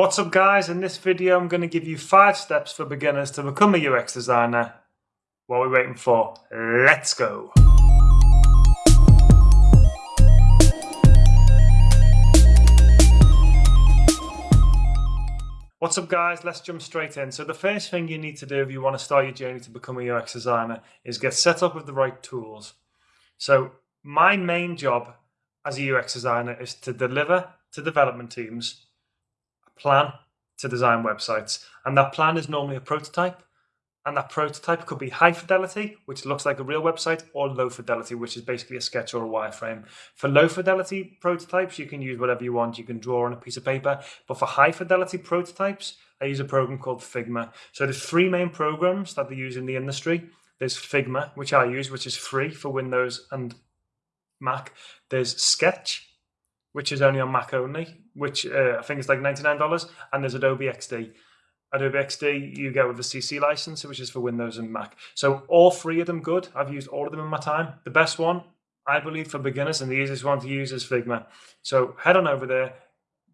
What's up guys, in this video I'm going to give you 5 steps for beginners to become a UX designer. What are we waiting for? Let's go! What's up guys, let's jump straight in. So the first thing you need to do if you want to start your journey to become a UX designer is get set up with the right tools. So my main job as a UX designer is to deliver to development teams plan to design websites. And that plan is normally a prototype. And that prototype could be high fidelity, which looks like a real website, or low fidelity, which is basically a sketch or a wireframe. For low fidelity prototypes, you can use whatever you want. You can draw on a piece of paper. But for high fidelity prototypes, I use a program called Figma. So there's three main programs that they use in the industry. There's Figma, which I use, which is free for Windows and Mac. There's Sketch, which is only on Mac only, which uh, I think is like $99. And there's Adobe XD. Adobe XD you get with a CC license, which is for Windows and Mac. So all three of them good. I've used all of them in my time. The best one, I believe, for beginners and the easiest one to use is Figma. So head on over there,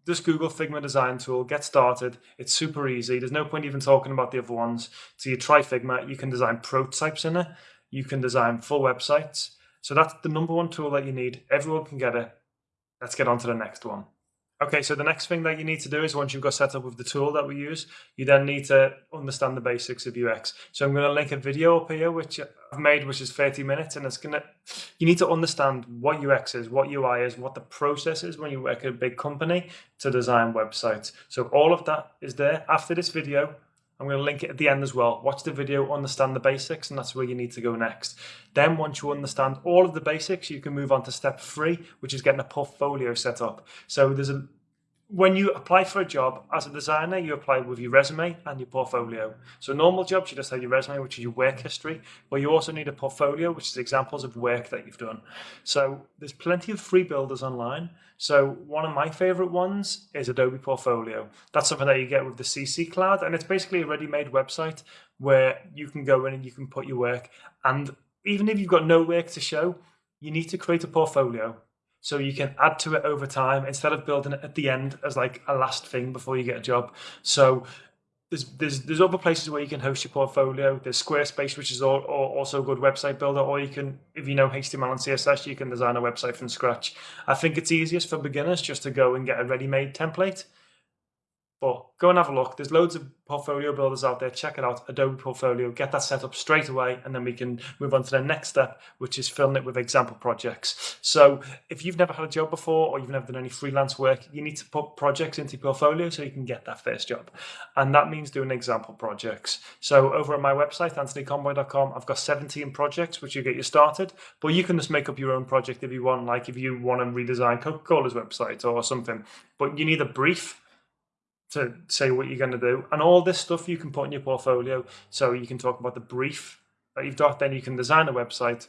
just Google Figma design tool, get started. It's super easy. There's no point even talking about the other ones. So you try Figma, you can design prototypes in it. You can design full websites. So that's the number one tool that you need. Everyone can get it. Let's get on to the next one. Okay, so the next thing that you need to do is once you've got set up with the tool that we use, you then need to understand the basics of UX. So I'm going to link a video up here, which I've made, which is 30 minutes, and it's going to, you need to understand what UX is, what UI is, what the process is when you work at a big company to design websites. So all of that is there. After this video, I'm going to link it at the end as well. Watch the video, understand the basics, and that's where you need to go next. Then once you understand all of the basics, you can move on to step three, which is getting a portfolio set up. So there's a when you apply for a job as a designer, you apply with your resume and your portfolio. So normal jobs, you just have your resume, which is your work history, but you also need a portfolio, which is examples of work that you've done. So there's plenty of free builders online. So one of my favorite ones is Adobe Portfolio. That's something that you get with the CC Cloud, and it's basically a ready-made website where you can go in and you can put your work. And even if you've got no work to show, you need to create a portfolio so you can add to it over time instead of building it at the end as like a last thing before you get a job. So there's there's there's other places where you can host your portfolio. There's Squarespace, which is all, also a good website builder, or you can, if you know HTML and CSS, you can design a website from scratch. I think it's easiest for beginners just to go and get a ready-made template but go and have a look. There's loads of portfolio builders out there. Check it out, Adobe Portfolio. Get that set up straight away, and then we can move on to the next step, which is filling it with example projects. So if you've never had a job before, or you've never done any freelance work, you need to put projects into your portfolio so you can get that first job. And that means doing example projects. So over on my website, anthonyconboy.com, I've got 17 projects which you get you started, but you can just make up your own project if you want, like if you want to redesign Coca-Cola's website or something. But you need a brief to say what you're going to do. And all this stuff you can put in your portfolio. So you can talk about the brief that you've got, then you can design a website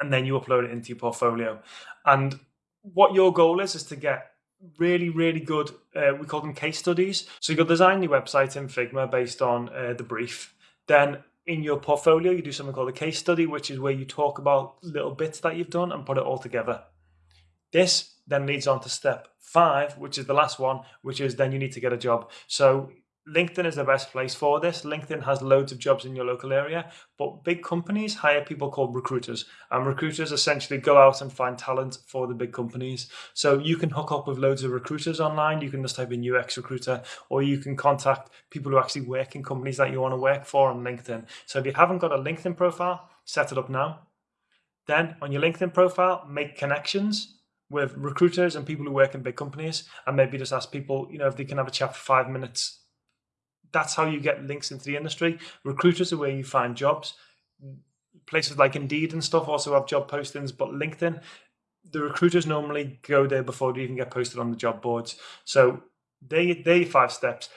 and then you upload it into your portfolio. And what your goal is, is to get really, really good, uh, we call them case studies. So you'll design your website in Figma based on uh, the brief. Then in your portfolio, you do something called a case study, which is where you talk about little bits that you've done and put it all together. This then leads on to step five, which is the last one, which is then you need to get a job. So LinkedIn is the best place for this. LinkedIn has loads of jobs in your local area, but big companies hire people called recruiters. And recruiters essentially go out and find talent for the big companies. So you can hook up with loads of recruiters online. You can just type in UX recruiter, or you can contact people who actually work in companies that you want to work for on LinkedIn. So if you haven't got a LinkedIn profile, set it up now. Then on your LinkedIn profile, make connections with recruiters and people who work in big companies and maybe just ask people, you know, if they can have a chat for five minutes. That's how you get links into the industry. Recruiters are where you find jobs. Places like Indeed and stuff also have job postings, but LinkedIn, the recruiters normally go there before they even get posted on the job boards. So they they five steps.